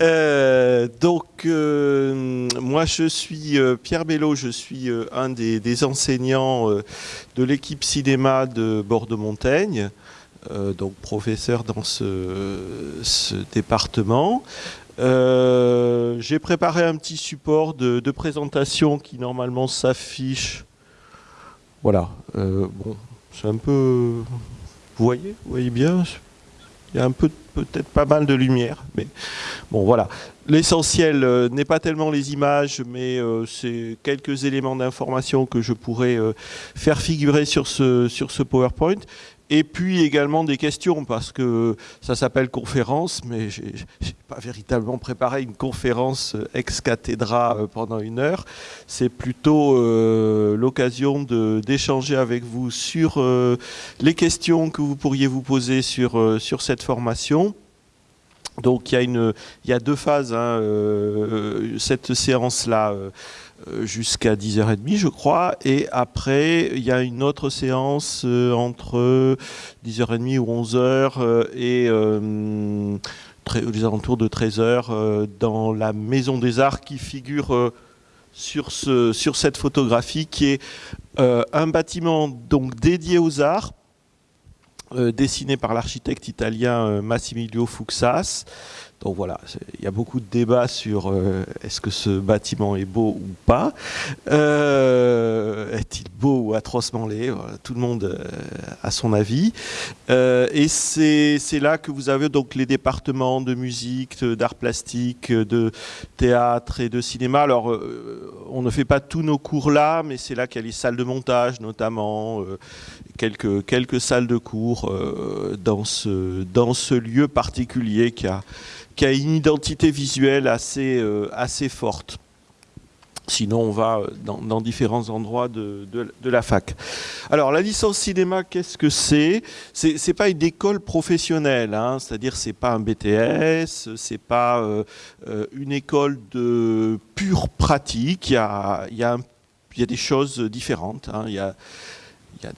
Euh, donc, euh, moi, je suis euh, Pierre Bello, je suis un des, enseignants de l'équipe cinéma de Bordeaux-Montaigne, donc professeur dans ce, département. J'ai préparé un petit support de, de présentation qui normalement s'affiche. Voilà, bon, c'est un peu... Vous voyez Vous voyez bien il y a un peu, peut-être pas mal de lumière, mais bon voilà. L'essentiel euh, n'est pas tellement les images, mais euh, c'est quelques éléments d'information que je pourrais euh, faire figurer sur ce, sur ce PowerPoint. Et puis également des questions, parce que ça s'appelle conférence, mais je n'ai pas véritablement préparé une conférence ex cathedra pendant une heure. C'est plutôt l'occasion d'échanger avec vous sur les questions que vous pourriez vous poser sur, sur cette formation. Donc il y, a une, il y a deux phases, hein, euh, cette séance-là euh, euh, jusqu'à 10h30 je crois, et après il y a une autre séance entre 10h30 ou 11h et aux alentours de 13h dans la Maison des Arts qui figure sur, ce, sur cette photographie qui est un bâtiment donc dédié aux arts euh, dessiné par l'architecte italien euh, Massimilio Fuxas. Donc voilà, il y a beaucoup de débats sur euh, est-ce que ce bâtiment est beau ou pas. Est-il beau ou atrocement laid? Tout le monde a son avis. et c'est là que vous avez donc les départements de musique, d'art plastique, de théâtre et de cinéma. Alors, on ne fait pas tous nos cours là, mais c'est là qu'il y a les salles de montage notamment, quelques, salles de cours euh, dans, ce, dans ce lieu particulier qui a, qui a une identité visuelle assez, euh, assez forte. Sinon, on va dans, différents endroits de, de, la fac. Alors, la licence cinéma, qu'est-ce que c'est? C'est n'est pas une école professionnelle, hein, c'est-à-dire c'est pas un BTS, c'est pas euh, une école de pure pratique. Il y a, y a, y a des choses différentes. Hein. y a, y a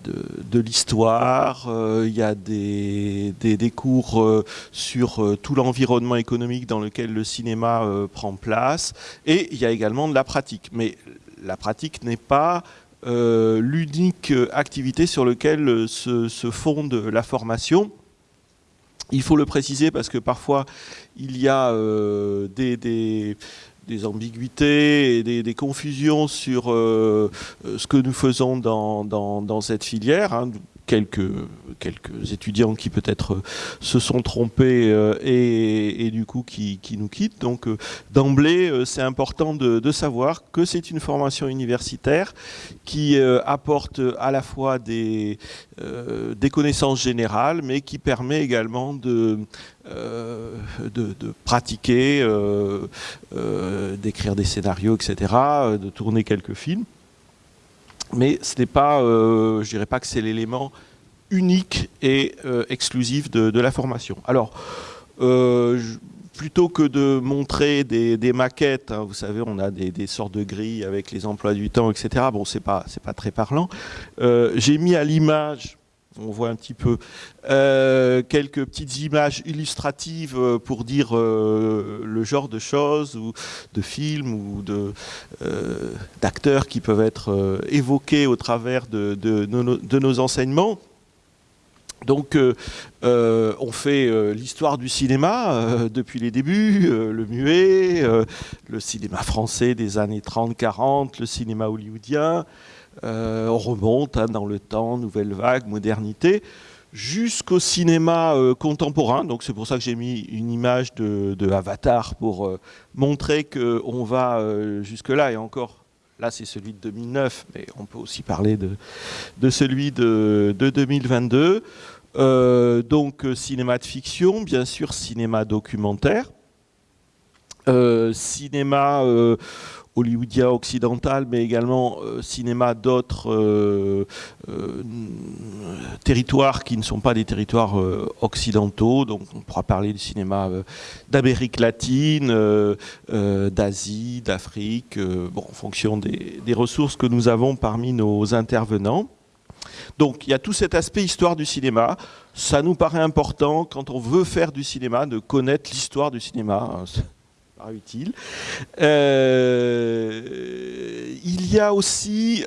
de, l'histoire, euh, il y a des, des, cours euh, sur euh, tout l'environnement économique dans lequel le cinéma prend place, et il y a également de la pratique. Mais la pratique n'est pas l'unique activité sur laquelle se, fonde la formation. Il faut le préciser parce que parfois il y a des ambiguïtés et des, confusions sur euh, ce que nous faisons dans, dans, cette filière. Hein quelques, quelques étudiants qui peut-être euh, se sont trompés euh, et, du coup qui, nous quittent. Donc euh, d'emblée, c'est important de, savoir que c'est une formation universitaire qui apporte à la fois des, des connaissances générales, mais qui permet également de, de, pratiquer, d'écrire des scénarios, etc., de tourner quelques films mais ce n'est pas, euh, je dirais pas que c'est l'élément unique et euh, exclusif de, la formation. Alors, euh, plutôt que de montrer des, maquettes, hein, vous savez, on a des, sortes de grilles avec les emplois du temps, etc. Bon, c'est pas, pas très parlant. J'ai mis à l'image on voit un petit peu euh, quelques petites images illustratives euh, pour dire euh, le genre de choses ou de films ou d'acteurs qui peuvent être évoqués au travers de, nos, enseignements. Donc, on fait l'histoire du cinéma depuis les débuts, le muet, le cinéma français des années 30-40, le cinéma hollywoodien, euh, on remonte hein, dans le temps, nouvelle vague, modernité, jusqu'au cinéma euh, contemporain. Donc c'est pour ça que j'ai mis une image de, Avatar pour euh, montrer qu'on va jusque-là et encore. Là, c'est celui de 2009, mais on peut aussi parler de, de celui de, de 2022. donc cinéma de fiction, bien sûr cinéma documentaire, cinéma hollywoodien occidental, mais également euh, cinéma d'autres euh, euh, territoires qui ne sont pas des territoires occidentaux. Donc on pourra parler du cinéma d'Amérique latine, d'Asie, d'Afrique, bon, en fonction des, des ressources que nous avons parmi nos intervenants. Donc il y a tout cet aspect histoire du cinéma. Ça nous paraît important quand on veut faire du cinéma de connaître l'histoire du cinéma. Utile. Euh, il y a aussi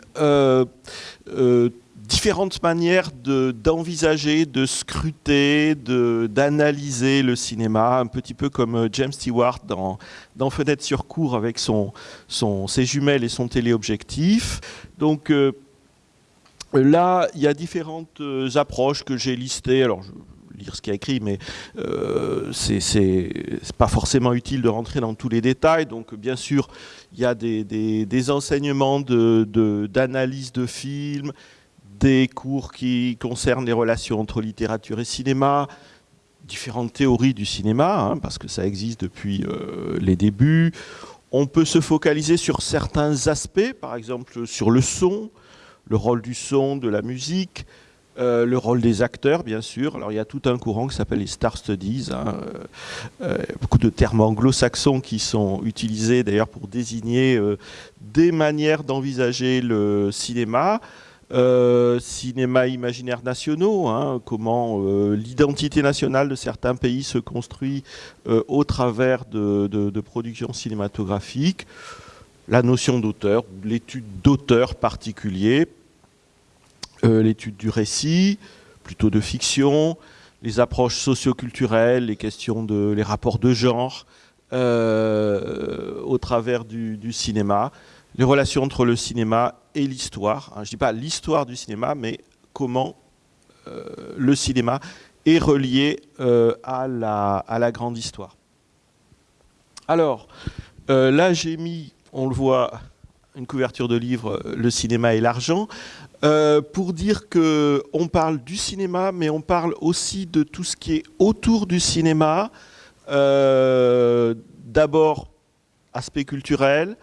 différentes manières d'envisager, de, scruter, d'analyser le cinéma, un petit peu comme James Stewart dans, dans Fenêtre sur cour avec son, son, ses jumelles et son téléobjectif. Donc là, il y a différentes approches que j'ai listées. Alors, je, lire ce qu'il a écrit, mais euh, c'est pas forcément utile de rentrer dans tous les détails. Donc, bien sûr, il y a des, enseignements d'analyse de, de films, des cours qui concernent les relations entre littérature et cinéma, différentes théories du cinéma, hein, parce que ça existe depuis euh, les débuts. On peut se focaliser sur certains aspects, par exemple sur le son, le rôle du son, de la musique, euh, le rôle des acteurs, bien sûr. Alors il y a tout un courant qui s'appelle les Star Studies, hein. euh, euh, beaucoup de termes anglo-saxons qui sont utilisés d'ailleurs pour désigner des manières d'envisager le cinéma. cinéma imaginaire nationaux, hein, comment l'identité nationale de certains pays se construit au travers de, de productions cinématographiques, la notion d'auteur, l'étude d'auteur particulier, l'étude du récit, plutôt de fiction, les approches socioculturelles, les questions de les rapports de genre euh, au travers du, cinéma, les relations entre le cinéma et l'histoire. Hein, je ne dis pas l'histoire du cinéma, mais comment euh, le cinéma est relié à, la, à la grande histoire. Alors, là j'ai mis, on le voit, une couverture de livre, Le cinéma et l'argent. Euh, pour dire que on parle du cinéma, mais on parle aussi de tout ce qui est autour du cinéma. Euh, d'abord, aspect culturel,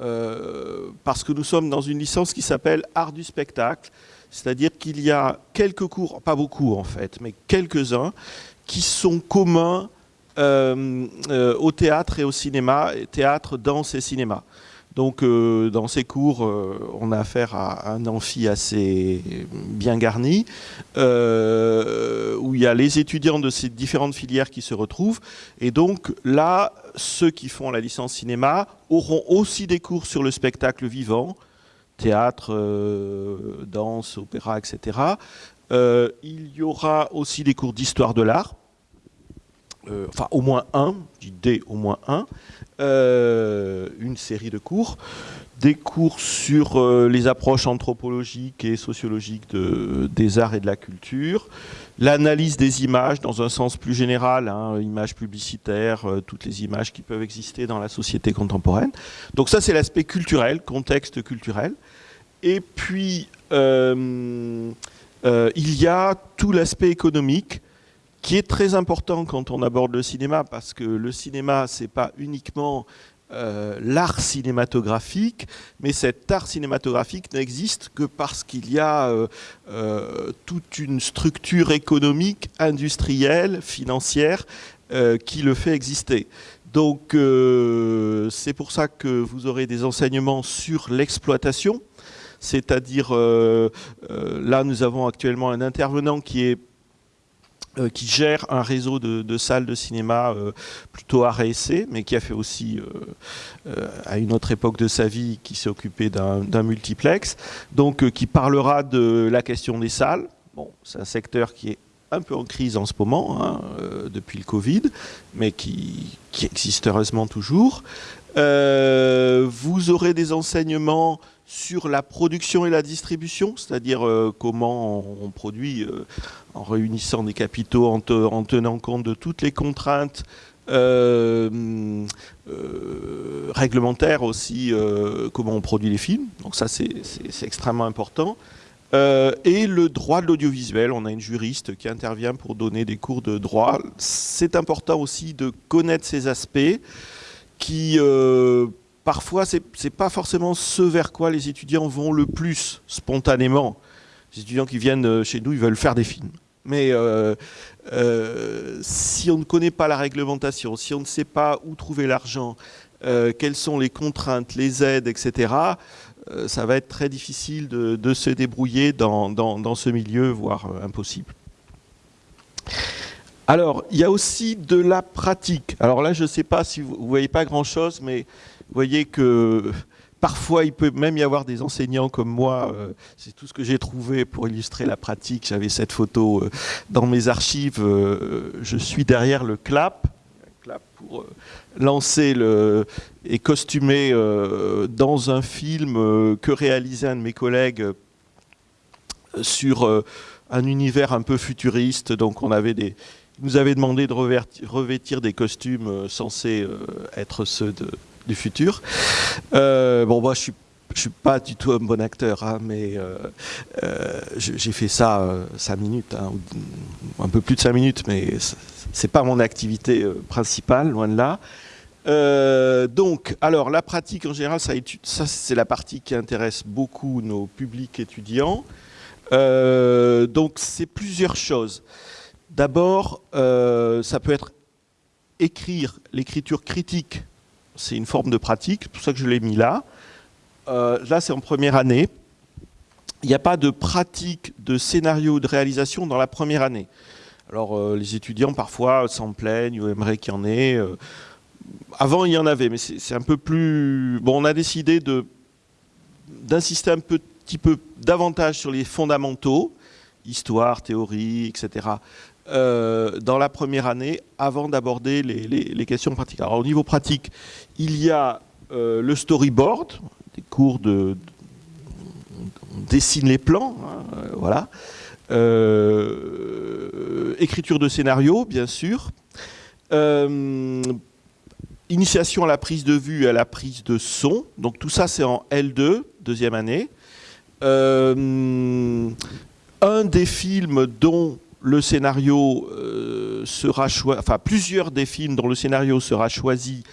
euh, parce que nous sommes dans une licence qui s'appelle Art du spectacle, c'est-à-dire qu'il y a quelques cours, pas beaucoup en fait, mais quelques-uns, qui sont communs au théâtre et au cinéma, théâtre, danse et cinéma. Donc euh, dans ces cours, euh, on a affaire à un amphi assez bien garni, euh, où il y a les étudiants de ces différentes filières qui se retrouvent. Et donc là, ceux qui font la licence cinéma auront aussi des cours sur le spectacle vivant, théâtre, danse, opéra, etc. il y aura aussi des cours d'histoire de l'art, enfin au moins un, je dis des au moins un, euh, une série de cours, des cours sur euh, les approches anthropologiques et sociologiques de, des arts et de la culture, l'analyse des images dans un sens plus général, hein, images publicitaires, euh, toutes les images qui peuvent exister dans la société contemporaine. Donc ça c'est l'aspect culturel, contexte culturel. Et puis il y a tout l'aspect économique, qui est très important quand on aborde le cinéma, parce que le cinéma, c'est pas uniquement euh, l'art cinématographique, mais cet art cinématographique n'existe que parce qu'il y a euh, euh, toute une structure économique, industrielle, financière, qui le fait exister. Donc c'est pour ça que vous aurez des enseignements sur l'exploitation, c'est-à-dire là nous avons actuellement un intervenant qui est euh, qui gère un réseau de, salles de cinéma euh, plutôt essai, mais qui a fait aussi, euh, à une autre époque de sa vie, qui s'est occupé d'un multiplex, donc qui parlera de la question des salles. Bon, c'est un secteur qui est un peu en crise en ce moment, hein, depuis le Covid, mais qui, existe heureusement toujours. vous aurez des enseignements sur la production et la distribution, c'est-à-dire euh, comment on, produit euh, en réunissant des capitaux, en, tenant compte de toutes les contraintes euh, réglementaires aussi, comment on produit les films. Donc ça, c'est extrêmement important. et le droit de l'audiovisuel, on a une juriste qui intervient pour donner des cours de droit. C'est important aussi de connaître ces aspects qui parfois, ce n'est pas forcément ce vers quoi les étudiants vont le plus spontanément. Les étudiants qui viennent euh, chez nous, ils veulent faire des films. Mais euh, euh, si on ne connaît pas la réglementation, si on ne sait pas où trouver l'argent, quelles sont les contraintes, les aides, etc., ça va être très difficile de, se débrouiller dans, ce milieu, voire impossible. Alors, il y a aussi de la pratique. Alors là, je ne sais pas si vous ne voyez pas grand-chose, mais voyez que parfois, il peut même y avoir des enseignants comme moi. Euh, c'est tout ce que j'ai trouvé pour illustrer la pratique. J'avais cette photo euh, dans mes archives. Euh, je suis derrière le clap. clap pour lancer le, et costumer dans un film que réalisait un de mes collègues sur un univers un peu futuriste. Donc, on avait des, nous avait demandé de revêtir des costumes censés être ceux du futur. Euh, bon, moi, je suis suis pas du tout un bon acteur, hein, mais j'ai fait ça cinq minutes, hein, un peu plus de cinq minutes, mais c'est pas mon activité principale, loin de là. donc, alors la pratique en général, ça, ça c'est la partie qui intéresse beaucoup nos publics étudiants. donc, c'est plusieurs choses. D'abord, euh, ça peut être écrire l'écriture critique. C'est une forme de pratique, c'est pour ça que je l'ai mis là. Euh, là, c'est en première année. Il n'y a pas de pratique de scénario de réalisation dans la première année. Alors, euh, les étudiants, parfois, s'en plaignent ou aimeraient qu'il y en ait. avant, il y en avait, mais c'est un peu plus... Bon, on a décidé d'insister un petit peu davantage sur les fondamentaux, histoire, théorie, etc. Euh, dans la première année avant d'aborder les, questions pratiques. Alors au niveau pratique, il y a euh, le storyboard, des cours de, on dessine les plans, hein, euh, voilà. écriture de scénario, bien sûr. initiation à la prise de vue et à la prise de son. Donc tout ça, c'est en L2, deuxième année. un des films dont le scénario euh, sera choisi, enfin plusieurs des films dont le scénario sera choisi,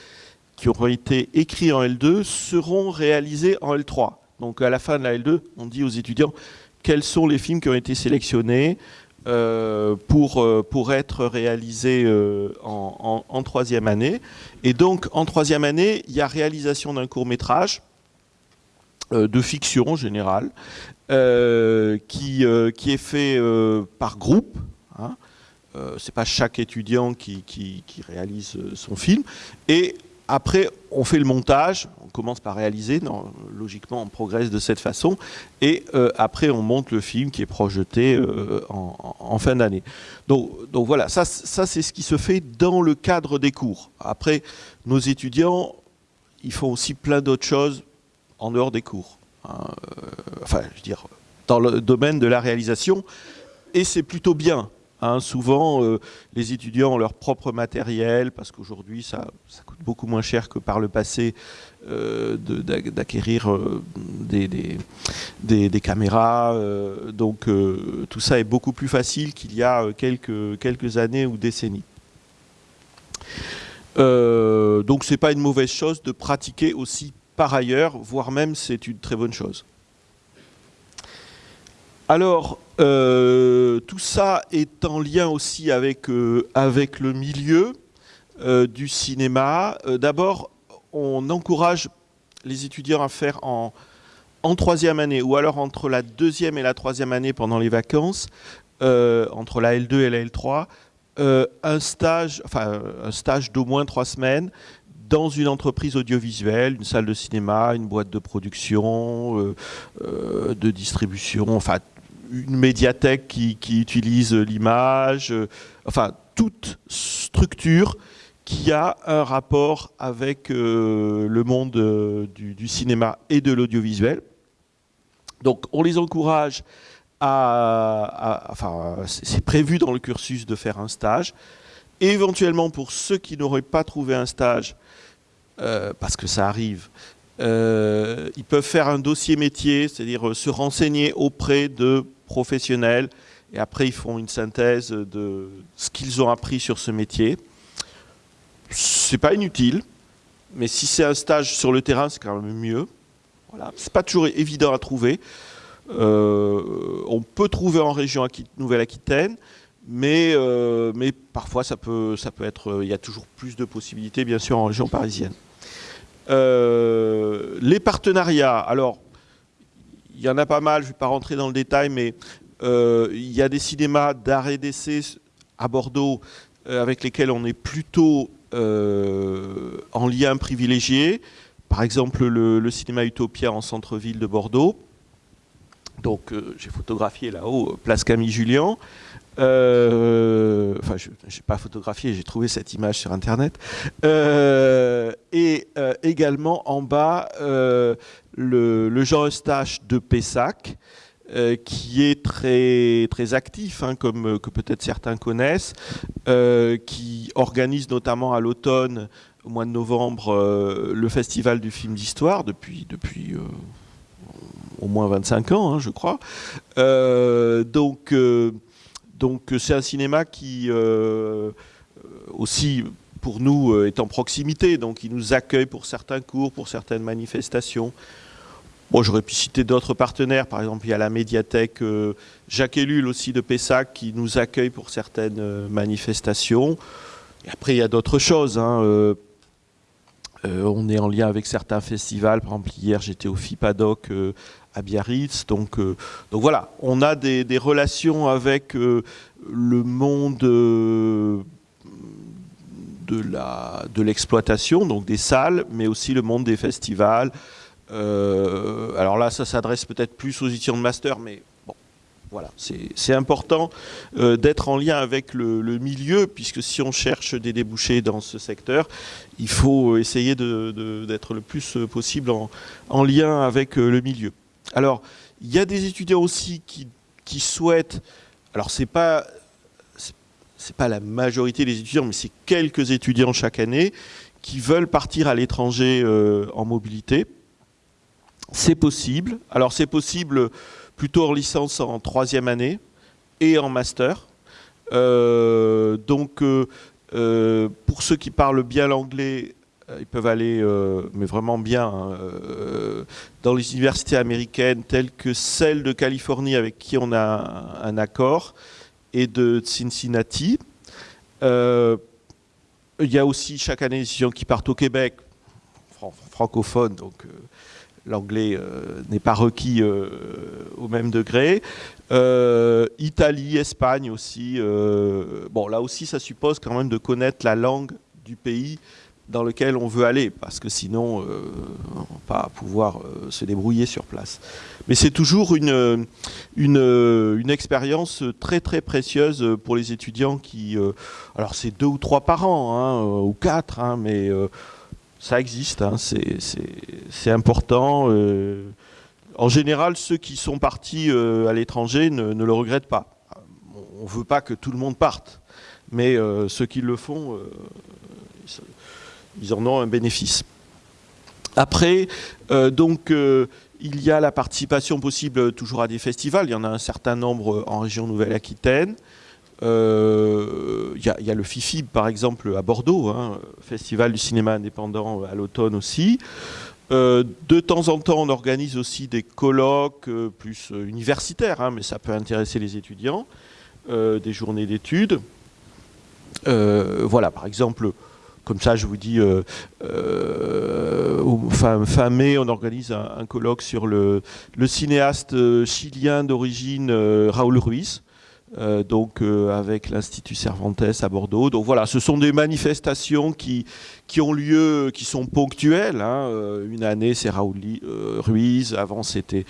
qui auront été écrits en L2, seront réalisés en L3. Donc à la fin de la L2, on dit aux étudiants quels sont les films qui ont été sélectionnés euh, pour, euh, pour être réalisés en, troisième année. Et donc en troisième année, il y a réalisation d'un court métrage de fiction en général, qui, euh, qui, est fait euh, par groupe. Hein. c'est pas chaque étudiant qui, réalise son film. Et après, on fait le montage. On commence par réaliser. Logiquement, on progresse de cette façon. Et après, on monte le film qui est projeté en, fin d'année. Donc, voilà, ça c'est ce qui se fait dans le cadre des cours. Après, nos étudiants, ils font aussi plein d'autres choses en dehors des cours. Euh, enfin, je veux dire, dans le domaine de la réalisation, et c'est plutôt bien. Hein. souvent, euh, les étudiants ont leur propre matériel, parce qu'aujourd'hui, ça, coûte beaucoup moins cher que par le passé euh, d'acquérir des, des, caméras. donc, tout ça est beaucoup plus facile qu'il y a quelques, quelques années ou décennies. donc, ce n'est pas une mauvaise chose de pratiquer aussi par ailleurs, voire même c'est une très bonne chose. Alors, euh, tout ça est en lien aussi avec, euh, le milieu euh, du cinéma. D'abord, on encourage les étudiants à faire en, en, troisième année, ou alors entre la deuxième et la troisième année pendant les vacances, entre la L2 et la L3, un stage, enfin, un stage d'au moins trois semaines dans une entreprise audiovisuelle, une salle de cinéma, une boîte de production, euh, euh, de distribution, enfin une médiathèque qui, utilise l'image, euh, enfin toute structure qui a un rapport avec le monde du, cinéma et de l'audiovisuel. Donc on les encourage à, enfin c'est prévu dans le cursus de faire un stage. éventuellement pour ceux qui n'auraient pas trouvé un stage, euh, parce que ça arrive. Euh, ils peuvent faire un dossier métier, c'est-à-dire euh, se renseigner auprès de professionnels, et après ils font une synthèse de ce qu'ils ont appris sur ce métier. C'est pas inutile, mais si c'est un stage sur le terrain, c'est quand même mieux. Voilà. C'est pas toujours évident à trouver. on peut trouver en région Nouvelle-Aquitaine, mais, mais parfois ça peut, être, il y a toujours plus de possibilités bien sûr en région parisienne. Euh, les partenariats, alors, il y en a pas mal, je ne vais pas rentrer dans le détail, mais euh, il y a des cinémas d'art et d'essai à Bordeaux avec lesquels on est plutôt en lien privilégié. Par exemple, le, cinéma Utopia en centre-ville de Bordeaux. Donc, j'ai photographié là-haut, place Camille Julien. Euh, enfin, je n'ai pas photographié, j'ai trouvé cette image sur Internet. Euh, et euh, également en bas, le, Jean Eustache de Pessac, qui est très, très actif, hein, comme que peut-être certains connaissent, qui organise notamment à l'automne, au mois de novembre, le Festival du film d'histoire depuis, depuis au moins 25 ans, hein, je crois. donc, donc euh, c'est un cinéma qui euh, aussi pour nous euh, est en proximité, donc il nous accueille pour certains cours, pour certaines manifestations. Bon, j'aurais pu citer d'autres partenaires, par exemple il y a la médiathèque Jacques Ellul aussi de Pessac qui nous accueille pour certaines manifestations. Et après il y a d'autres choses. Hein, on est en lien avec certains festivals, par exemple hier j'étais au FIPADOC à Biarritz. Donc, euh, donc voilà, on a des, relations avec euh, le monde euh, de l'exploitation, donc des salles, mais aussi le monde des festivals. alors là, ça s'adresse peut-être plus aux étudiants de master, mais bon, voilà, c'est important d'être en lien avec le, milieu, puisque si on cherche des débouchés dans ce secteur, il faut essayer d'être le plus possible en lien avec le milieu. Alors, il y a des étudiants aussi qui, souhaitent, alors c'est pas pas la majorité des étudiants, mais c'est quelques étudiants chaque année qui veulent partir à l'étranger euh, en mobilité. C'est possible. Alors c'est possible plutôt en licence en troisième année et en master. Euh, donc euh, pour ceux qui parlent bien l'anglais, ils peuvent aller, euh, mais vraiment bien, hein, euh, dans les universités américaines telles que celle de Californie avec qui on a un, accord et de Cincinnati. il y a aussi chaque année des étudiants qui partent au Québec, francophone, donc l'anglais n'est pas requis au même degré. Italie, Espagne aussi. bon, là aussi, ça suppose quand même de connaître la langue du pays dans lequel on veut aller, parce que sinon, euh, on va pas pouvoir euh, se débrouiller sur place. Mais c'est toujours une, une, expérience très très précieuse pour les étudiants qui... Euh, alors c'est deux ou trois par an, hein, ou quatre, hein, mais ça existe, hein, c'est important. en général, ceux qui sont partis à l'étranger ne, ne, le regrettent pas. On ne veut pas que tout le monde parte, mais ceux qui le font ils en ont un bénéfice. Après, euh, donc, euh, il y a la participation possible toujours à des festivals. Il y en a un certain nombre en région Nouvelle-Aquitaine. Euh, il, y, a le FIFIB, par exemple, à Bordeaux, hein, Festival du cinéma indépendant à l'automne aussi. de temps en temps, on organise aussi des colloques plus universitaires, hein, mais ça peut intéresser les étudiants, des journées d'études. voilà, par exemple, comme ça, je vous dis, euh, euh, fin, mai, on organise un, colloque sur le, cinéaste euh, chilien d'origine Raoul Ruiz. donc avec l'Institut Cervantes à Bordeaux. Donc voilà, ce sont des manifestations qui, ont lieu, qui sont ponctuelles. Hein. une année, c'est Raoul Ruiz. Avant, c'était,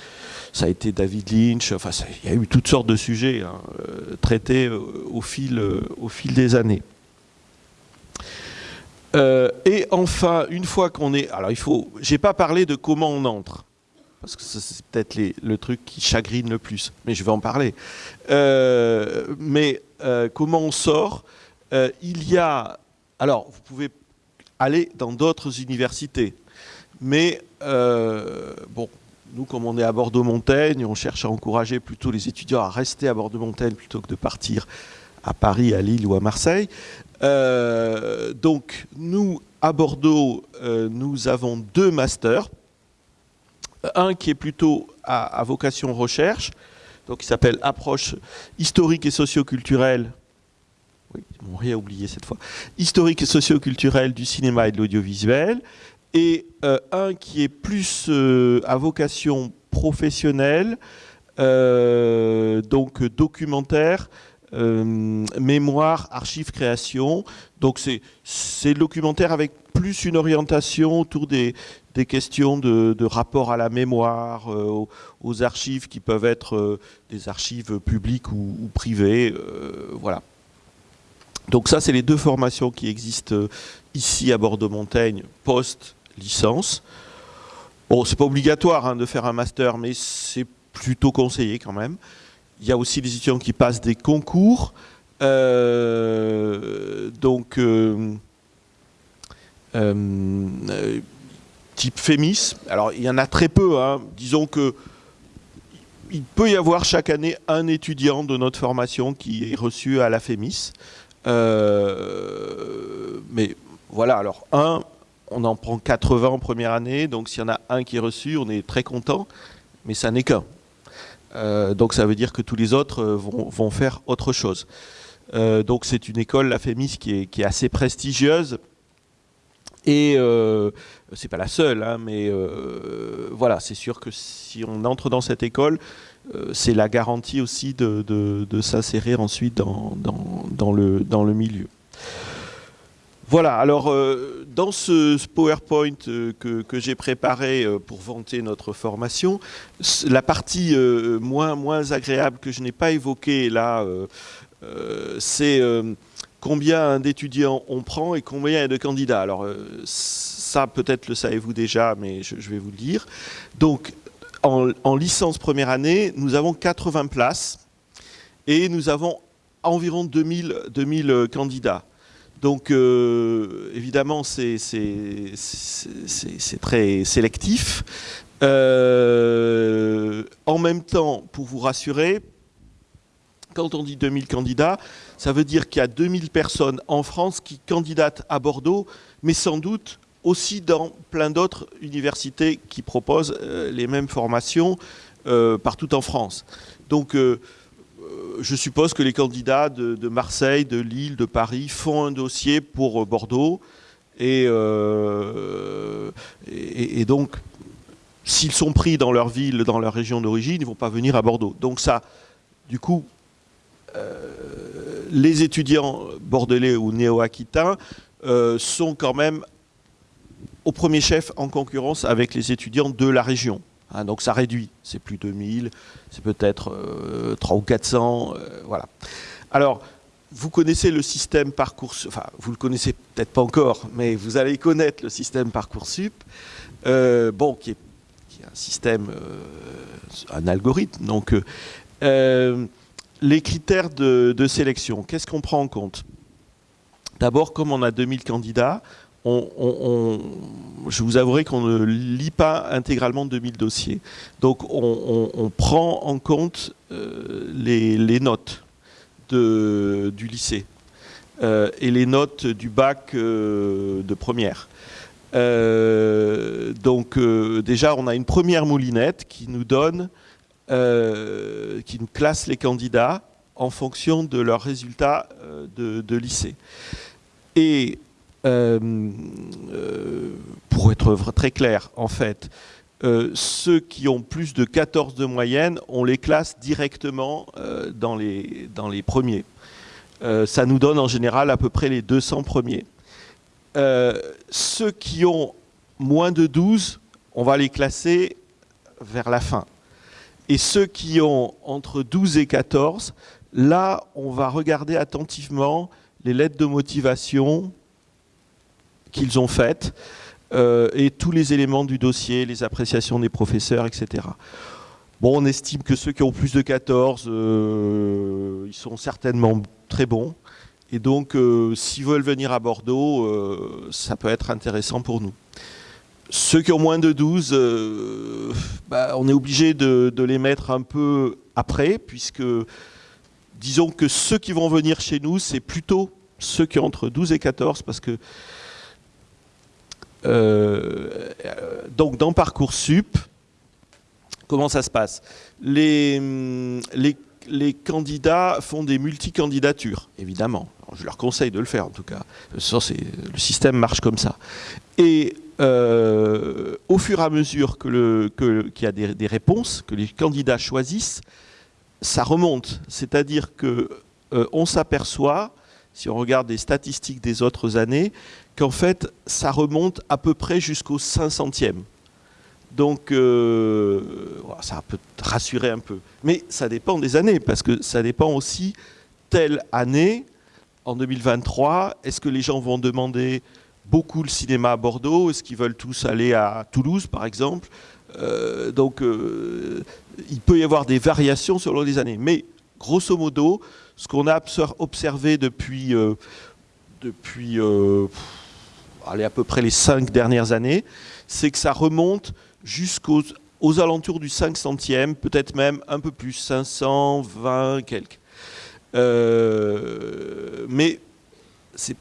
ça a été David Lynch. Enfin, il y a eu toutes sortes de sujets hein, traités au fil des années. Euh, et enfin, une fois qu'on est... Alors il faut... J'ai pas parlé de comment on entre, parce que c'est peut-être le truc qui chagrine le plus, mais je vais en parler. Euh, mais euh, comment on sort Il y a... Alors, vous pouvez aller dans d'autres universités, mais bon, nous, comme on est à Bordeaux-Montaigne, on cherche à encourager plutôt les étudiants à rester à Bordeaux-Montaigne plutôt que de partir à Paris, à Lille ou à Marseille. Euh, donc, nous, à Bordeaux, euh, nous avons deux masters. Un qui est plutôt à, vocation recherche, donc qui s'appelle Approche historique et socioculturelle. Oui, ils m'ont rien oublié cette fois. Historique et socioculturelle du cinéma et de l'audiovisuel. Et euh, un qui est plus à vocation professionnelle, donc documentaire, mémoire, archives, création. Donc c'est le documentaire avec plus une orientation autour des, des questions de, rapport à la mémoire, euh, aux, archives qui peuvent être euh, des archives publiques ou, privées. Euh, voilà. Donc ça, c'est les deux formations qui existent ici à Bordeaux-Montaigne, post-licence. Bon, c'est pas obligatoire hein, de faire un master, mais c'est plutôt conseillé quand même. Il y a aussi des étudiants qui passent des concours. donc, type FEMIS. Alors, il y en a très peu. Hein. Disons que il peut y avoir chaque année un étudiant de notre formation qui est reçu à la FEMIS. Euh, mais voilà, alors un, on en prend 80 en première année, donc s'il y en a un qui est reçu, on est très content, mais ça n'est qu'un. Euh, donc ça veut dire que tous les autres euh, vont, faire autre chose. donc c'est une école, la FEMIS, qui est, assez prestigieuse. Et c'est pas la seule, hein, mais euh, voilà, c'est sûr que si on entre dans cette école, euh, c'est la garantie aussi de, s'insérer ensuite dans le milieu. Voilà, alors euh, dans ce, PowerPoint que, j'ai préparé pour vanter notre formation, la partie moins, moins agréable que je n'ai pas évoquée là, c'est combien d'étudiants on prend et combien de candidats. Alors ça peut-être le savez-vous déjà, mais je, vais vous le dire. Donc, en, licence première année, nous avons 80 places et nous avons environ 2000, 2000 candidats. Donc, euh, évidemment, c'est très sélectif. Euh, en même temps, pour vous rassurer, quand on dit 2000 candidats, ça veut dire qu'il y a 2000 personnes en France qui candidatent à Bordeaux, mais sans doute aussi dans plein d'autres universités qui proposent euh, les mêmes formations partout en France. Donc, je suppose que les candidats de, Marseille, de Lille, de Paris font un dossier pour Bordeaux. Et, et, donc, s'ils sont pris dans leur ville, dans leur région d'origine, ils ne vont pas venir à Bordeaux. Donc ça, du coup, les étudiants bordelais ou néo-aquitains sont quand même au premier chef en concurrence avec les étudiants de la région. Hein, donc ça réduit, c'est plus de 1000, c'est peut-être 3 euh, ou 400, euh, voilà. Alors, vous connaissez le système Parcoursup, enfin, vous le connaissez peut-être pas encore, mais vous allez connaître le système Parcoursup, euh, bon, qui est, un système, un algorithme, donc les critères de sélection, qu'est-ce qu'on prend en compte? D'abord, comme on a 2000 candidats, je vous avouerai qu'on ne lit pas intégralement 2000 dossiers. Donc on, prend en compte euh, les, notes du lycée euh, et les notes du bac euh, de première. donc déjà on a une première moulinette qui nous donne, qui nous classe les candidats en fonction de leurs résultats de, de lycée. Et pour être très clair, en fait, euh, ceux qui ont plus de 14 de moyenne, on les classe directement dans les premiers. ça nous donne en général à peu près les 200 premiers. ceux qui ont moins de 12, on va les classer vers la fin. Et ceux qui ont entre 12 et 14, là, on va regarder attentivement les lettres de motivation, qu'ils ont faites euh, et tous les éléments du dossier, les appréciations des professeurs, etc. Bon, on estime que ceux qui ont plus de 14, euh, ils sont certainement très bons. Et donc, euh, s'ils veulent venir à Bordeaux, ça peut être intéressant pour nous. Ceux qui ont moins de 12, bah, on est obligé de, de, les mettre un peu après, puisque disons que ceux qui vont venir chez nous, c'est plutôt ceux qui ont entre 12 et 14, parce que euh, donc dans Parcoursup, comment ça se passe? Les, les, candidats font des multicandidatures, évidemment. je leur conseille de le faire en tout cas. le système marche comme ça. Et euh, au fur et à mesure qu'il y a des, réponses, que les candidats choisissent, ça remonte. C'est-à-dire que on s'aperçoit, si on regarde les statistiques des autres années, qu'en fait, ça remonte à peu près jusqu'au 500e. Donc, ça peut rassurer un peu. Mais ça dépend des années, parce que ça dépend aussi, telle année, en 2023, est-ce que les gens vont demander beaucoup le cinéma à Bordeaux? Est-ce qu'ils veulent tous aller à Toulouse, par exemple? Euh, Donc, euh, il peut y avoir des variations selon les années. Mais, grosso modo, ce qu'on a observé depuis, euh, depuis à peu près les cinq dernières années, c'est que ça remonte jusqu'aux aux alentours du 500e, peut-être même un peu plus, 520 quelques. mais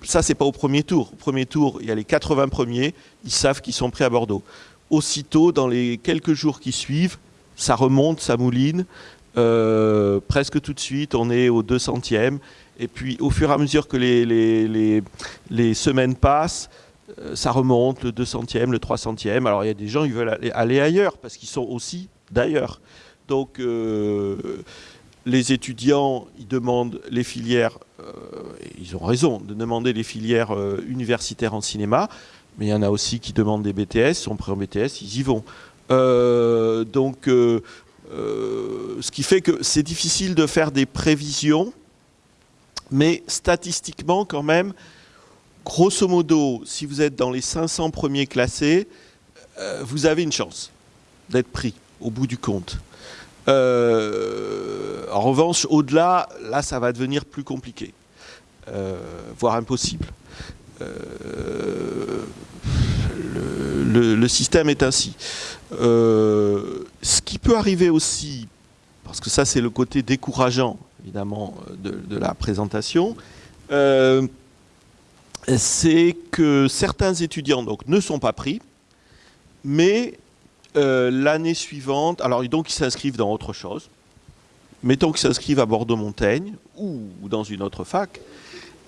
ça, c'est pas au premier tour. Au premier tour, il y a les 80 premiers, ils savent qu'ils sont prêts à Bordeaux. Aussitôt, dans les quelques jours qui suivent, ça remonte, ça mouline. Euh, presque tout de suite, on est au 200e. Et puis, au fur et à mesure que les, les, les, semaines passent, euh, ça remonte, le 200e, le 300e. Alors, il y a des gens qui veulent aller, ailleurs, parce qu'ils sont aussi d'ailleurs. Donc, euh, les étudiants, ils demandent les filières, euh, ils ont raison de demander les filières euh, universitaires en cinéma, mais il y en a aussi qui demandent des BTS, sont prêts en BTS, ils y vont. Euh, donc, ce qui fait que c'est difficile de faire des prévisions, mais statistiquement quand même, grosso modo, si vous êtes dans les 500 premiers classés, vous avez une chance d'être pris au bout du compte. Euh, en revanche, au-delà, là, ça va devenir plus compliqué, euh, voire impossible. Euh, le, système est ainsi. ce qui peut arriver aussi, parce que ça c'est le côté décourageant, évidemment, de, la présentation, c'est que certains étudiants ne sont pas pris, mais euh, l'année suivante, alors donc ils s'inscrivent dans autre chose. Mettons qu'ils s'inscrivent à Bordeaux-Montaigne ou dans une autre fac,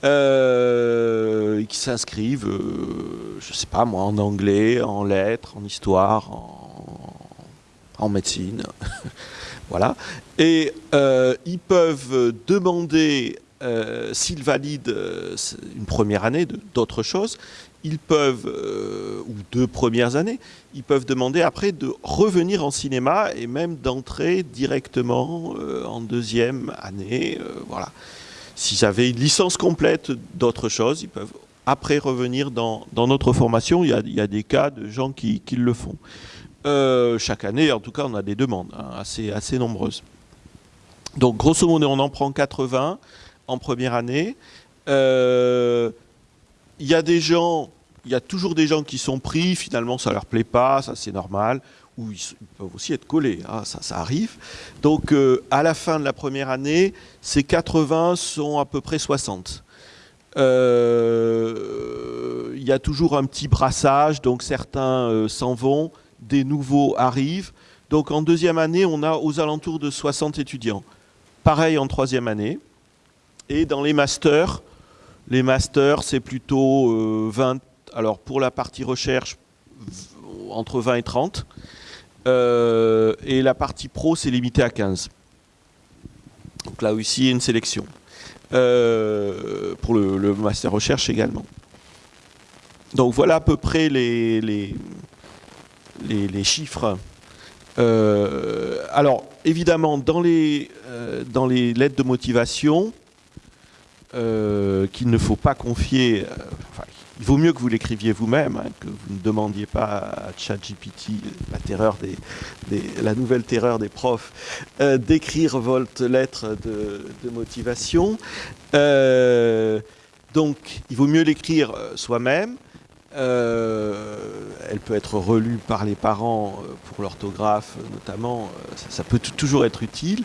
euh, qui s'inscrivent, euh, je ne sais pas moi, en anglais, en lettres, en histoire, en, médecine, voilà. Et ils peuvent demander, s'ils valident une première année d'autres choses, ils peuvent, euh, ou deux premières années, ils peuvent demander après de revenir en cinéma et même d'entrer directement euh, en deuxième année. Euh, voilà. S'ils avaient une licence complète d'autre chose, ils peuvent après revenir dans, notre formation. Il y, a, des cas de gens qui, le font. chaque année, en tout cas, on a des demandes hein, assez, assez nombreuses. Donc, grosso modo, on en prend 80 en première année. Il y a des gens il y a toujours des gens qui sont pris, finalement ça leur plaît pas, ça c'est normal, ou ils, peuvent aussi être collés, hein, ça, arrive. Donc euh, à la fin de la première année, ces 80 sont à peu près 60. Euh, il y a toujours un petit brassage, donc certains euh, s'en vont, des nouveaux arrivent. Donc en deuxième année, on a aux alentours de 60 étudiants. Pareil en troisième année. Et dans les masters, les masters, c'est plutôt 20, alors pour la partie recherche, entre 20 et 30. Euh, et la partie pro, c'est limité à 15. Donc là aussi, il y a une sélection. Euh, pour le, master recherche également. Donc voilà à peu près les, les, chiffres. Euh, alors, évidemment, dans les, dans les lettres de motivation, qu'il ne faut pas confier, il vaut mieux que vous l'écriviez vous-même, hein, que vous ne demandiez pas à ChatGPT, la, des, la nouvelle terreur des profs, euh, d'écrire votre lettre de, motivation. Euh, donc, il vaut mieux l'écrire euh, soi-même. elle peut être relue par les parents pour l'orthographe notamment, ça, peut toujours être utile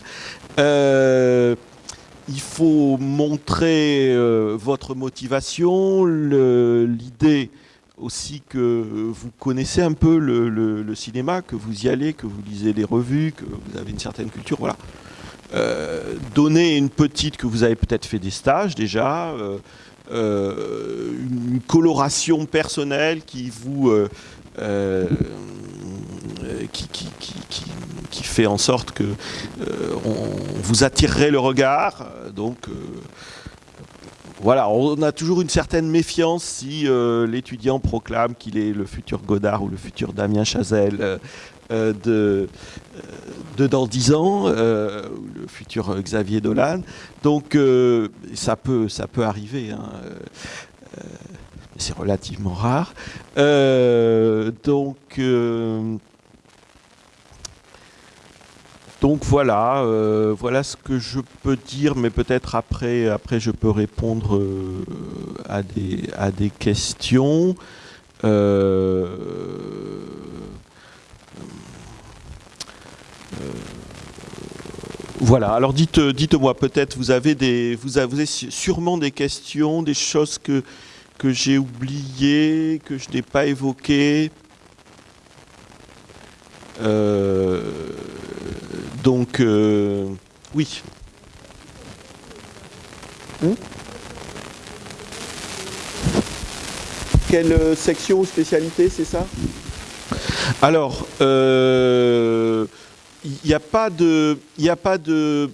il faut montrer euh, votre motivation, l'idée aussi que vous connaissez un peu le, cinéma, que vous y allez, que vous lisez les revues, que vous avez une certaine culture, voilà. Euh, donner une petite, que vous avez peut-être fait des stages déjà, euh, une coloration personnelle qui vous qui, qui, fait en sorte que on, vous attirerait le regard. Donc voilà, on a toujours une certaine méfiance si l'étudiant proclame qu'il est le futur Godard ou le futur Damien Chazelle de, dans 10 ans, le futur Xavier Dolan. Donc ça, peut, ça peut arriver. Hein c'est relativement rare. Euh, donc, euh, donc voilà, euh, voilà ce que je peux dire, mais peut-être après, après je peux répondre à, des, à des questions. Voilà, alors dites, dites-moi, peut-être vous avez vous avez sûrement des questions, des choses que, j'ai oublié, que je n'ai pas évoqué. Euh, donc, euh, oui. Hmm? Quelle euh, section ou spécialité, c'est ça? Alors, il n'y a pas de, il a pas de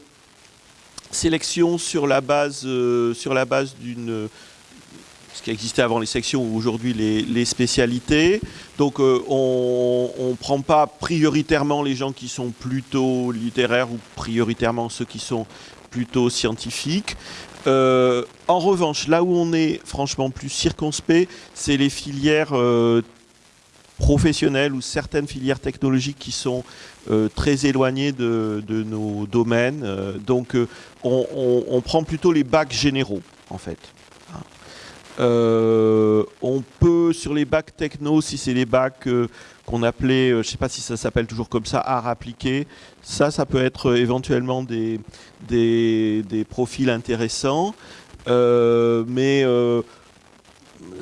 sélection sur la base, sur la base d'une ce qui existait avant les sections ou aujourd'hui les, spécialités. Donc euh, on ne prend pas prioritairement les gens qui sont plutôt littéraires ou prioritairement ceux qui sont plutôt scientifiques. Euh, en revanche, là où on est franchement plus circonspect, c'est les filières euh, professionnelles ou certaines filières technologiques qui sont très éloignées de, nos domaines. donc on, prend plutôt les bacs généraux en fait. Euh, on peut, sur les bacs techno, si c'est les bacs euh, qu'on appelait, euh, je ne sais pas si ça s'appelle toujours comme ça, art appliqué, ça, ça peut être éventuellement des, profils intéressants. mais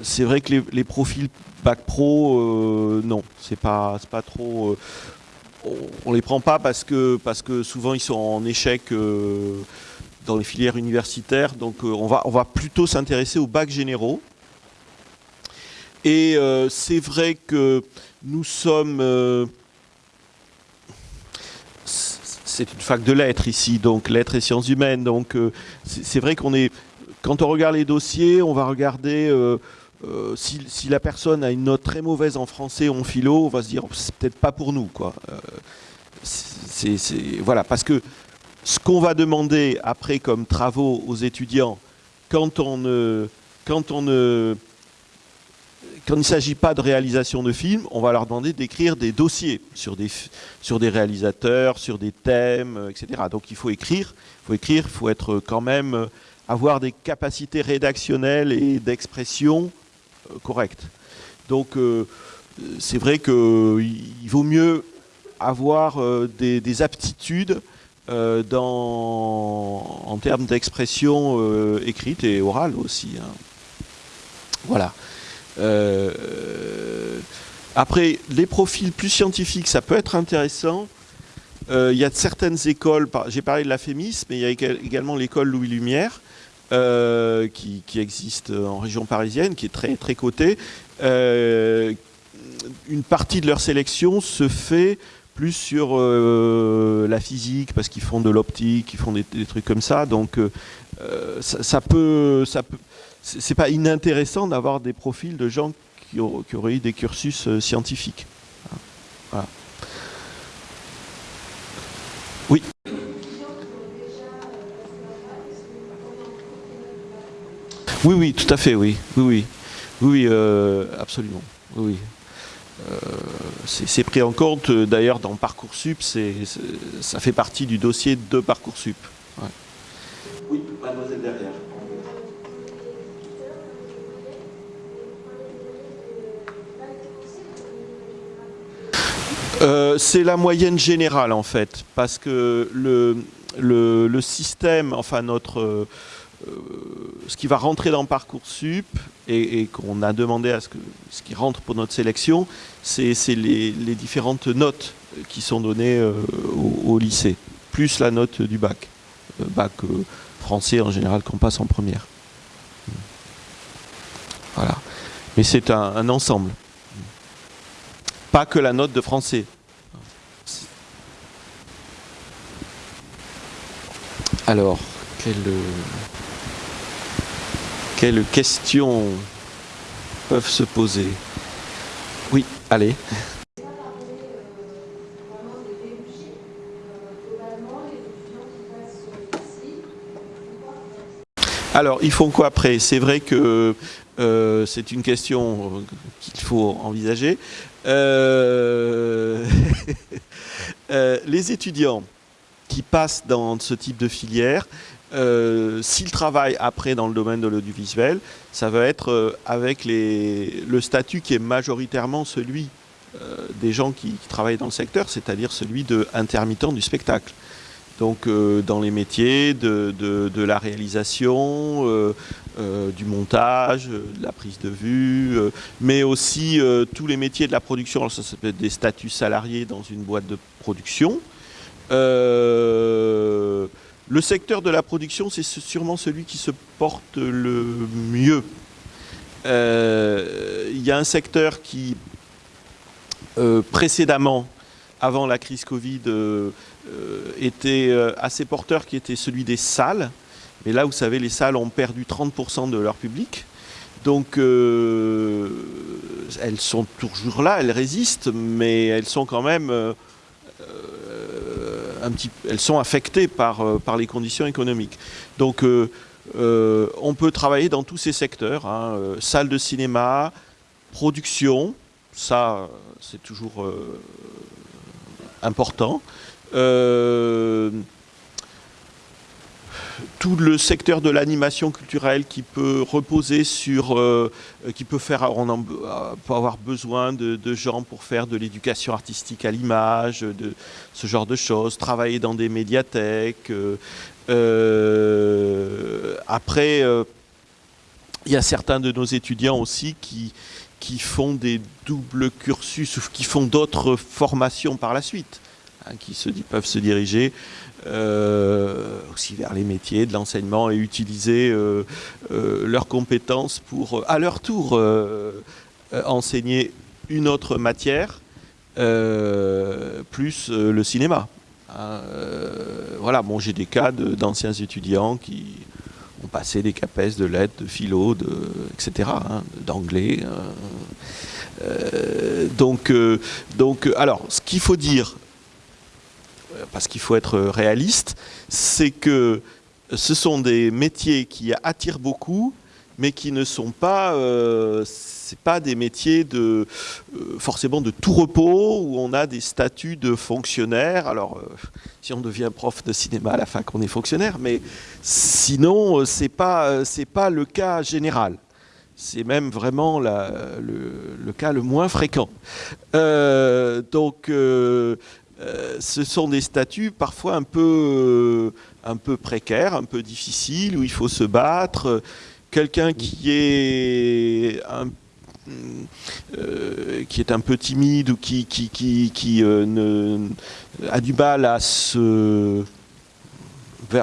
c'est vrai que les, profils bac pro, non, c'est pas, pas trop... on, ne les prend pas parce que, parce que souvent ils sont en échec dans les filières universitaires. Donc euh, on, va, on va plutôt s'intéresser aux bacs généraux. Et euh, c'est vrai que nous sommes... Euh, c'est une fac de lettres ici, donc lettres et sciences humaines. Donc c'est vrai qu'on est... Quand on regarde les dossiers, on va regarder... si, la personne a une note très mauvaise en français ou en philo, on va se dire c'est peut-être pas pour nous quoi. voilà parce que ce qu'on va demander après comme travaux aux étudiants quand il ne s'agit pas de réalisation de films, on va leur demander d'écrire des dossiers sur des, réalisateurs, sur des thèmes, euh, etc. Donc il faut écrire, il faut écrire, faut être quand même euh, avoir des capacités rédactionnelles et d'expression euh, correctes. Donc c'est vrai qu'il vaut mieux avoir des aptitudes euh, dans, en termes d'expression euh, écrite et orale aussi. Hein. Voilà. Euh, après, les profils plus scientifiques, ça peut être intéressant. Il y a certaines écoles, j'ai parlé de la FEMIS, mais il y a également l'école Louis Lumière, qui, qui, existe en région parisienne, qui est très, très cotée. une partie de leur sélection se fait plus sur euh, la physique parce qu'ils font de l'optique, ils font des, trucs comme ça. Donc euh, euh, ça, peut, ça peut, c'est pas inintéressant d'avoir des profils de gens qui, auraient eu des cursus scientifiques. Oui. Oui, oui, tout à fait, oui, oui, oui, oui, absolument, oui. Euh, c'est pris en compte euh, d'ailleurs dans Parcoursup, ça fait partie du dossier de Parcoursup. Oui, mademoiselle derrière. Euh, c'est la moyenne générale en fait, parce que le, le, système, enfin notre, euh, ce qui va rentrer dans Parcoursup et, et qu'on a demandé à ce, qui rentre pour notre sélection, c'est les, différentes notes qui sont données euh, au, lycée, plus la note du bac, euh, bac français en général qu'on passe en première. Voilà. Mais c'est un, ensemble. Pas que la note de français, Alors, quel quelles questions peuvent se poser? Oui, allez. Alors, ils font quoi après? C'est vrai que euh, c'est une question qu'il faut envisager. Euh, euh, les étudiants qui passent dans ce type de filière, s'ils travaillent après dans le domaine de l'audiovisuel, ça va être avec les, le statut qui est majoritairement celui des gens qui, travaillent dans le secteur, c'est-à-dire celui de intermittent du spectacle donc euh, dans les métiers de, la réalisation, euh, euh, du montage, de la prise de vue, mais aussi tous les métiers de la production. Alors ça, ça peut être des statuts salariés dans une boîte de production. Le secteur de la production, c'est sûrement celui qui se porte le mieux. Il y a un secteur qui, précédemment, avant la crise Covid, euh, était euh, assez porteur, qui était celui des salles. Mais là, vous savez, les salles ont perdu 30% de leur public. Donc, euh, elles sont toujours là, elles résistent, mais elles sont quand même elles sont affectées par, par les conditions économiques. Donc, on peut travailler dans tous ces secteurs, hein, salles de cinéma, production, ça, c'est toujours important. Euh, tout le secteur de l'animation culturelle qui peut reposer sur, euh, qui peut faire, peut avoir besoin de, gens pour faire de l'éducation artistique à l'image, de ce genre de choses, travailler dans des médiathèques. Euh, après, il y a certains de nos étudiants aussi qui, font des doubles cursus ou qui font d'autres formations par la suite. Hein, qui peuvent se diriger euh, aussi vers les métiers de l'enseignement et utiliser euh, euh, leurs compétences pour, à leur tour, enseigner une autre matière, plus le cinéma. Hein, voilà, bon, j'ai des cas d'anciens étudiants qui ont passé des CAPES de lettres, de philo, de, etc., hein, d'anglais. donc, donc, alors, ce qu'il faut dire parce qu'il faut être réaliste, c'est que ce sont des métiers qui attirent beaucoup, mais qui ne sont pas, euh, pas des métiers de euh, forcément de tout repos où on a des statuts de fonctionnaire. Alors, euh, si on devient prof de cinéma à la fin qu'on est fonctionnaire, mais sinon c'est pas c'est pas le cas général. C'est même vraiment le, le, cas le moins fréquent. donc euh, ce sont des statuts parfois un peu, euh, un peu précaires, un peu difficiles, où il faut se battre. Quelqu'un qui est un euh, qui est un peu timide ou qui, qui, qui, ne, a du mal à se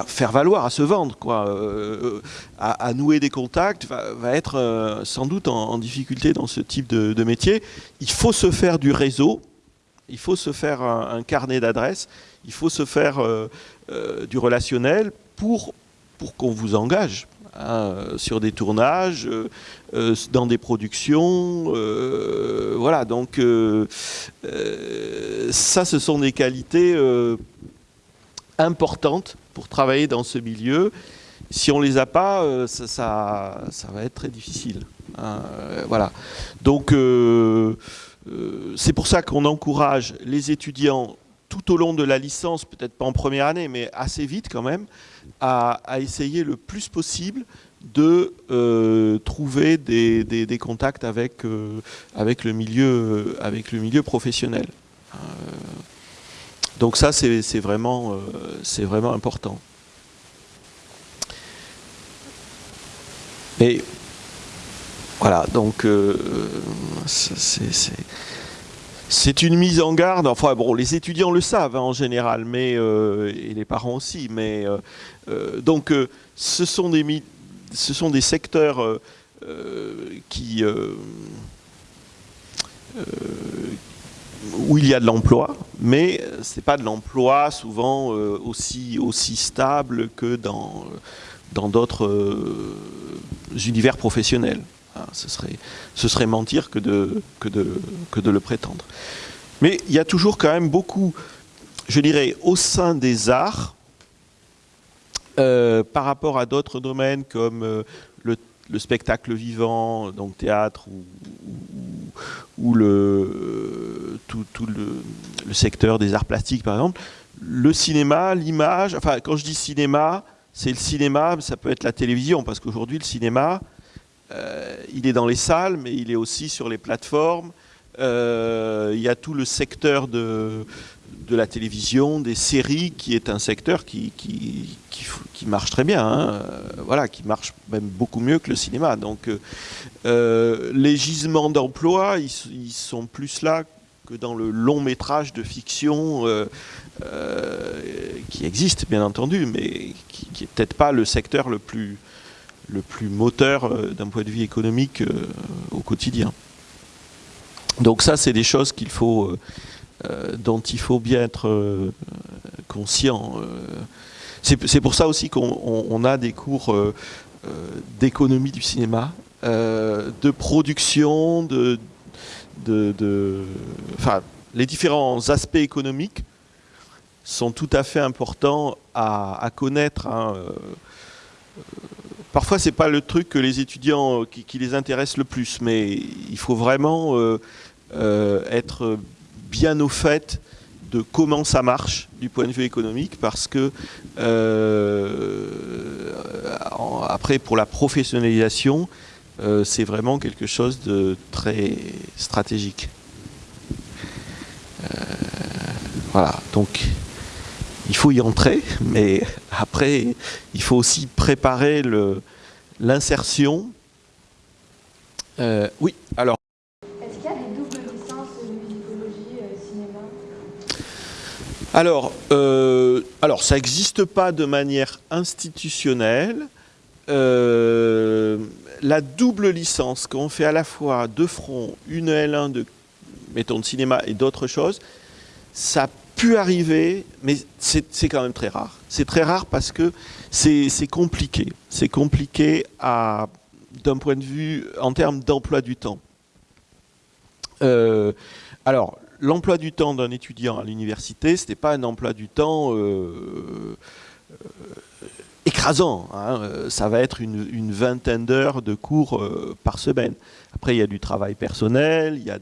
faire valoir, à se vendre, quoi, à, nouer des contacts, va, être sans doute en, difficulté dans ce type de métier. Il faut se faire du réseau, il faut se faire un, carnet d'adresses, il faut se faire euh, euh, du relationnel pour, pour qu'on vous engage hein, sur des tournages, euh, dans des productions. voilà, donc ça, ce sont des qualités importantes pour travailler dans ce milieu. Si on ne les a pas, ça, ça, va être très difficile. Hein, voilà. Donc, c'est pour ça qu'on encourage les étudiants tout au long de la licence, peut-être pas en première année, mais assez vite quand même, à, essayer le plus possible de euh, trouver des, contacts avec, euh, avec, le milieu, professionnel. donc ça, c'est vraiment, important. Voilà, donc euh, c'est une mise en garde. Enfin bon, les étudiants le savent hein, en général, mais euh, et les parents aussi. Mais euh, donc ce sont des secteurs qui où il y a de l'emploi, mais ce n'est pas de l'emploi souvent aussi, aussi stable que dans d'autres univers professionnels. Hein, ce, serait, ce serait mentir que de, que, de, que de le prétendre. Mais il y a toujours quand même beaucoup, je dirais, au sein des arts, par rapport à d'autres domaines comme le le spectacle vivant, donc théâtre ou, le, tout, le, secteur des arts plastiques par exemple, le cinéma, l'image, enfin quand je dis cinéma, c'est le cinéma, ça peut être la télévision, parce qu'aujourd'hui le cinéma, euh, il est dans les salles, mais il est aussi sur les plateformes, euh, il y a tout le secteur de, la télévision, des séries, qui est un secteur qui, qui, marche très bien, hein. euh, voilà, qui marche même beaucoup mieux que le cinéma. Donc euh, euh, les gisements d'emploi, ils, sont plus là que dans le long métrage de fiction qui existe bien entendu, mais qui, n'est peut-être pas le secteur le plus, le plus moteur d'un point de vue économique au quotidien. Donc ça, c'est des choses faut euh, dont il faut bien être euh, conscient. Euh. C'est pour ça aussi qu'on a des cours d'économie du cinéma, de production, de, de, enfin, les différents aspects économiques sont tout à fait importants à, connaître. Hein. Parfois, c'est pas le truc que les étudiants qui, les intéresse le plus, mais il faut vraiment être bien au fait de comment ça marche du point de vue économique parce que euh, après pour la professionnalisation euh, c'est vraiment quelque chose de très stratégique. Euh, voilà donc il faut y entrer mais après il faut aussi préparer l'insertion. Oui alors. Alors, euh, alors ça n'existe pas de manière institutionnelle. Euh, la double licence qu'on fait à la fois de front, une L1 de, mettons, de cinéma et d'autres choses, ça a pu arriver, mais c'est quand même très rare. C'est très rare parce que c'est compliqué. C'est compliqué d'un point de vue en termes d'emploi du temps. Euh, alors, l'emploi du temps d'un étudiant à l'université, ce n'était pas un emploi du temps euh, euh, écrasant. Hein. Ça va être une, vingtaine d'heures de cours euh, par semaine. Après, il y a du travail personnel, il y a, a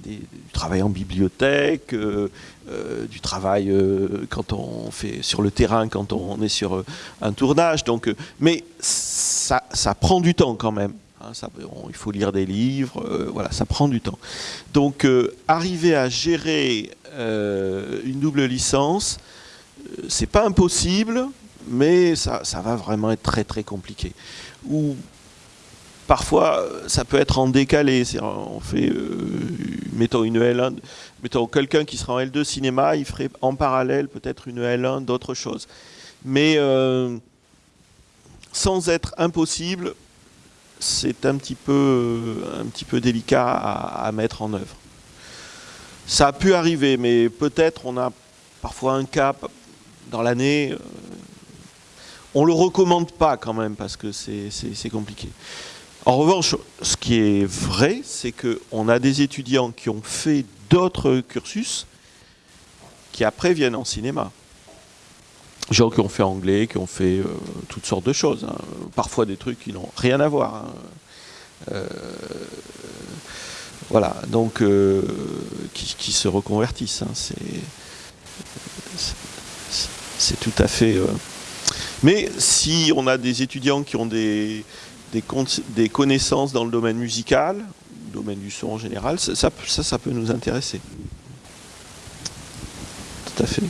du travail en bibliothèque, du travail quand on fait sur le terrain, quand on est sur un tournage. Donc, mais ça, prend du temps quand même. Hein, il faut lire des livres, euh, voilà, ça prend du temps. Donc, euh, arriver à gérer euh, une double licence, c'est pas impossible, mais ça, va vraiment être très très compliqué. Ou parfois, ça peut être en décalé. On fait, mettons une L1, mettons quelqu'un qui sera en L2 cinéma, il ferait en parallèle peut-être une L1 d'autres choses. Mais sans être impossible, c'est un, petit peu, un petit peu délicat à, mettre en œuvre. Ça a pu arriver, mais peut-être on a parfois un cap dans l'année. Euh, on le recommande pas quand même parce que c'est compliqué. En revanche, ce qui est vrai, c'est qu'on a des étudiants qui ont fait d'autres cursus qui après viennent en cinéma gens qui ont fait anglais, qui ont fait euh, toutes sortes de choses. Hein. Parfois des trucs qui n'ont rien à voir. Hein. Euh, voilà, donc qui, se reconvertissent. Hein. C'est tout à fait. Mais si on a des étudiants qui ont des, des, connaissances dans le domaine musical, domaine du son en général, ça, ça, ça peut nous intéresser. Tout à fait.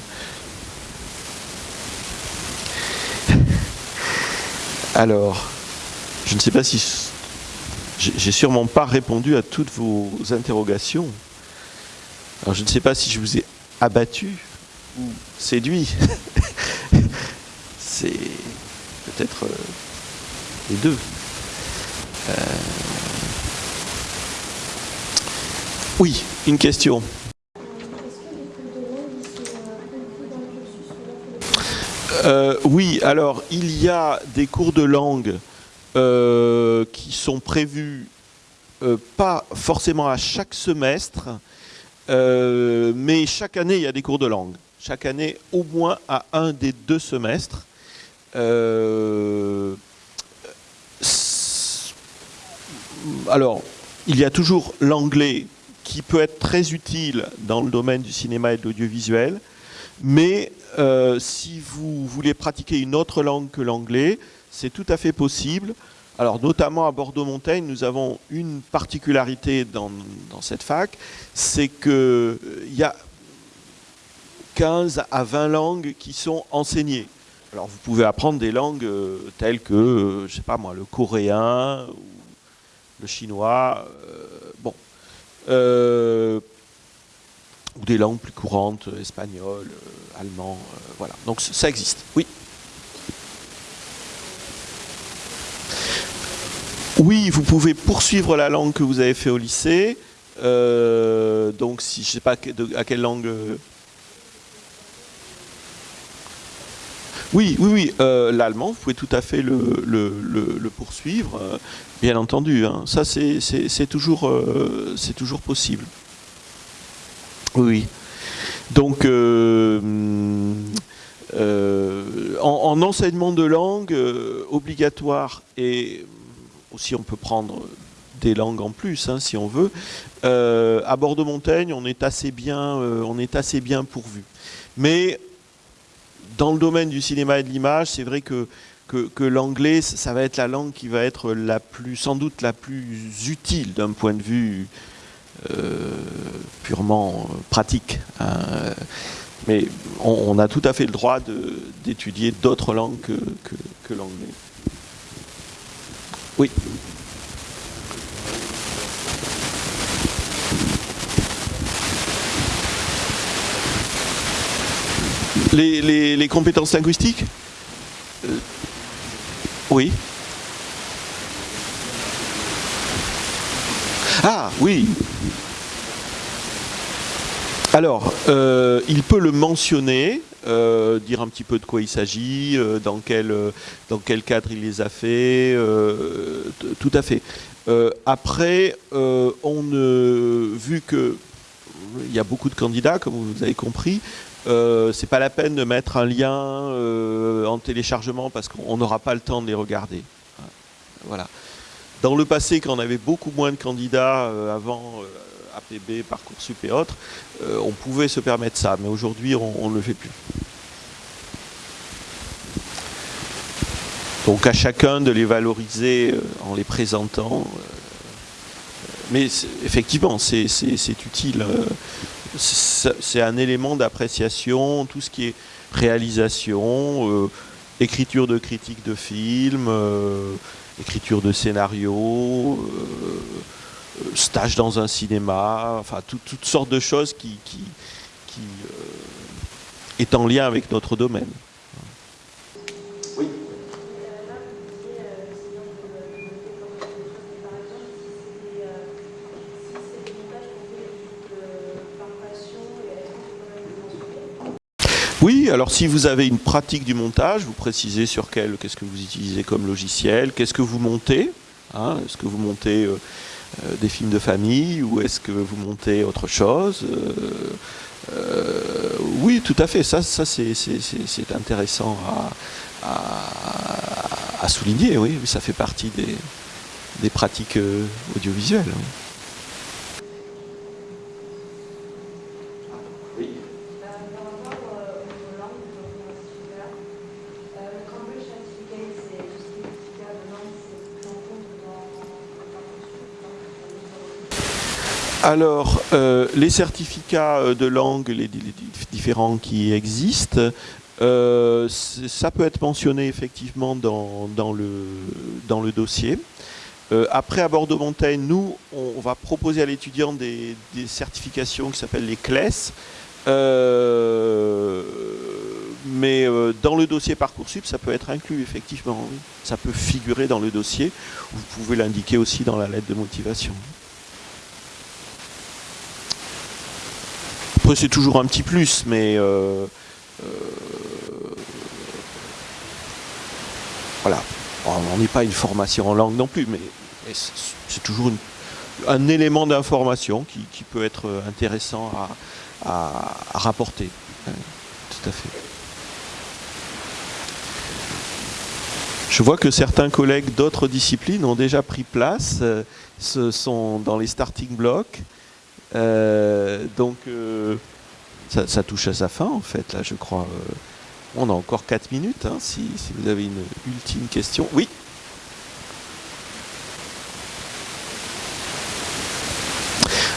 Alors, je ne sais pas si... J'ai sûrement pas répondu à toutes vos interrogations. Alors je ne sais pas si je vous ai abattu ou séduit. Peut-être euh, les deux. Euh, Oui, une question. Euh, oui, alors il y a des cours de langue qui sont prévus pas forcément à chaque semestre, mais chaque année il y a des cours de langue. Chaque année au moins à un des deux semestres. Alors, il y a toujours l'anglais qui peut être très utile dans le domaine du cinéma et de l'audiovisuel, mais euh, si vous voulez pratiquer une autre langue que l'anglais, c'est tout à fait possible. Alors notamment à Bordeaux-Montaigne, nous avons une particularité dans, cette fac, c'est qu'il euh, y a 15 à 20 langues qui sont enseignées. Alors vous pouvez apprendre des langues euh, telles que, je sais pas moi, le coréen, le chinois, bon ou des langues plus courantes, euh, espagnol, euh, allemand, euh, voilà. Donc ça existe, oui. Oui, vous pouvez poursuivre la langue que vous avez fait au lycée. donc, si je ne sais pas à quelle langue. Oui, oui, oui. L'allemand, vous pouvez tout à fait le, poursuivre, bien entendu. Hein. Ça, c'est toujours, c'est toujours possible. Oui. Donc, euh, euh, en, enseignement de langue euh, obligatoire, et aussi on peut prendre des langues en plus, hein, si on veut, à Bordeaux-Montaigne, on est assez bien, on est assez bien pourvu. Mais dans le domaine du cinéma et de l'image, c'est vrai que que, l'anglais, ça va être la langue qui va être la plus, sans doute la plus utile d'un point de vue euh, purement euh, pratique. Hein. Mais on, a tout à fait le droit d'étudier d'autres langues que, l'anglais. Oui. Les, compétences linguistiques euh, Oui. Ah, oui. Alors, euh, il peut le mentionner, euh, dire un petit peu de quoi il s'agit, dans, quel, dans quel cadre il les a fait, tout à fait. après, on vu que il y a beaucoup de candidats, comme vous avez compris, c'est pas la peine de mettre un lien en téléchargement parce qu'on n'aura pas le temps de les regarder. Voilà. Dans le passé, quand on avait beaucoup moins de candidats avant APB, Parcoursup et autres, euh, on pouvait se permettre ça, mais aujourd'hui on ne le fait plus. Donc à chacun de les valoriser euh, en les présentant. Euh, mais effectivement, c'est utile. C'est un élément d'appréciation, tout ce qui est réalisation, écriture de critiques de films, écriture de scénarios, stage dans un cinéma, enfin toutes sortes de choses qui, qui, euh, est en lien avec notre domaine. Oui, alors si vous avez une pratique du montage, vous précisez sur quel, qu'est-ce que vous utilisez comme logiciel, qu'est-ce que vous montez, hein, est-ce que vous montez euh, euh, des films de famille ou est-ce que vous montez autre chose euh, Oui, tout à fait. Ça, ça c'est intéressant à, souligner. Oui, ça fait partie des, pratiques audiovisuelles. Alors, euh, les certificats euh, de langue, les, différents qui existent, euh, ça peut être mentionné effectivement dans, le, dossier. après, à Bordeaux-Montaigne, nous, on, va proposer à l'étudiant des, certifications qui s'appellent les CLES. mais dans le dossier Parcoursup, ça peut être inclus, effectivement. Ça peut figurer dans le dossier. Vous pouvez l'indiquer aussi dans la lettre de motivation. Après, c'est toujours un petit plus, mais voilà. On n'est pas une formation en langue non plus, mais, c'est toujours un élément d'information qui, peut être intéressant à, rapporter. tout à fait. Je vois que certains collègues d'autres disciplines ont déjà pris place, euh, ce sont dans les starting blocks. Euh, donc euh, ça, touche à sa fin en fait, là je crois. on a encore 4 minutes, hein, si, vous avez une ultime question. Oui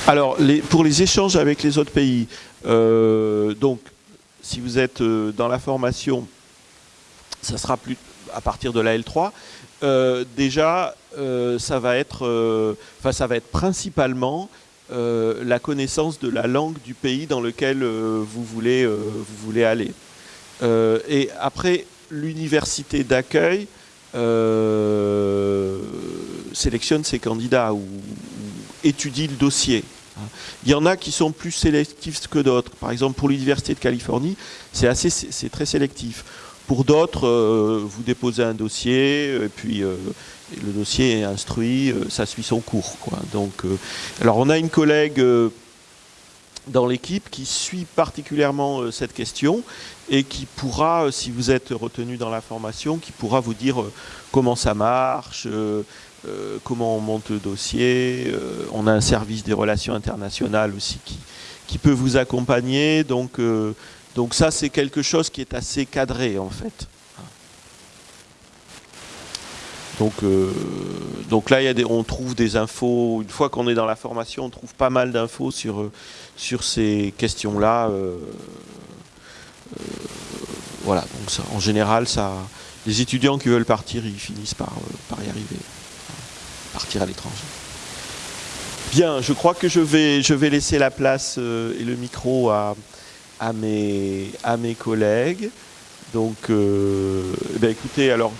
Alors, pour les échanges avec les autres pays, donc, si vous êtes dans la formation, ça sera plus, à partir de la L3, euh, déjà, euh, ça, va être, euh, ça va être principalement la connaissance de la langue du pays dans lequel vous, voulez, vous voulez aller. et après, l'université d'accueil sélectionne ses candidats ou, étudie le dossier. Il y en a qui sont plus sélectifs que d'autres. Par exemple, pour l'Université de Californie, c'est très sélectif. Pour d'autres, euh, vous déposez un dossier, et puis euh, le dossier est instruit, euh, ça suit son cours. Donc, alors on a une collègue dans l'équipe qui suit particulièrement cette question et qui pourra, si vous êtes retenu dans la formation, qui pourra vous dire comment ça marche, comment on monte le dossier. on a un service des relations internationales aussi qui, qui peut vous accompagner. Donc donc ça, c'est quelque chose qui est assez cadré, en fait. Donc, euh, donc là, on trouve des infos. Une fois qu'on est dans la formation, on trouve pas mal d'infos sur, euh, sur ces questions-là. Euh, voilà, donc ça, en général, ça, les étudiants qui veulent partir, ils finissent par, par y arriver, partir à l'étranger. Bien, je crois que je vais, je vais laisser la place et le micro à, à mes, à mes collègues. Donc, ben, écoutez, alors,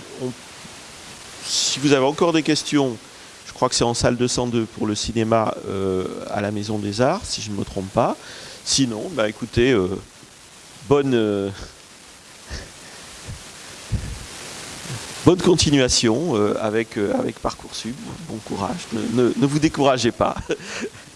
si vous avez encore des questions, je crois que c'est en salle 202 pour le cinéma euh, à la Maison des Arts, si je ne me trompe pas. Sinon, bah, écoutez, euh, bonne, bonne continuation avec, avec Parcoursup. Bon courage, ne, ne vous découragez pas.